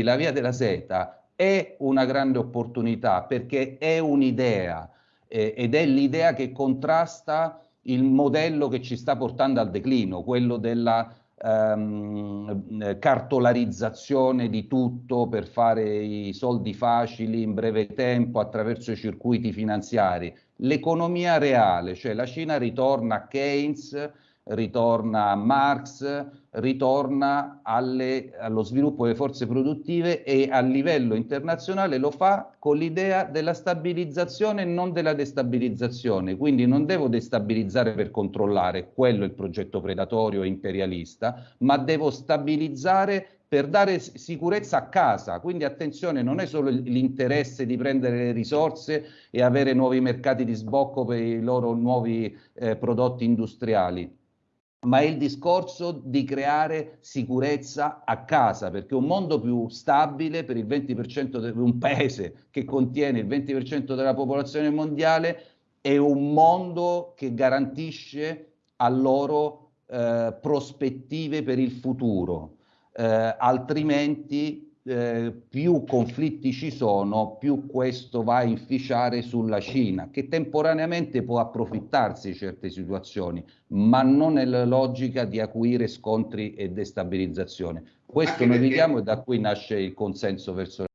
la via della seta è una grande opportunità perché è un'idea eh, ed è l'idea che contrasta il modello che ci sta portando al declino, quello della ehm, cartolarizzazione di tutto per fare i soldi facili in breve tempo attraverso i circuiti finanziari. L'economia reale, cioè la Cina ritorna a Keynes, ritorna a Marx, ritorna alle, allo sviluppo delle forze produttive e a livello internazionale lo fa con l'idea della stabilizzazione e non della destabilizzazione. Quindi non devo destabilizzare per controllare, quello è il progetto predatorio e imperialista, ma devo stabilizzare per dare sicurezza a casa. Quindi attenzione, non è solo l'interesse di prendere le risorse e avere nuovi mercati di sbocco per i loro nuovi eh, prodotti industriali ma è il discorso di creare sicurezza a casa, perché un mondo più stabile per il 20% di un paese che contiene il 20% della popolazione mondiale è un mondo che garantisce a loro eh, prospettive per il futuro, eh, altrimenti eh, più conflitti ci sono, più questo va a inficiare sulla Cina, che temporaneamente può approfittarsi di certe situazioni, ma non nella logica di acuire scontri e destabilizzazione. Questo noi vediamo e da qui nasce il consenso verso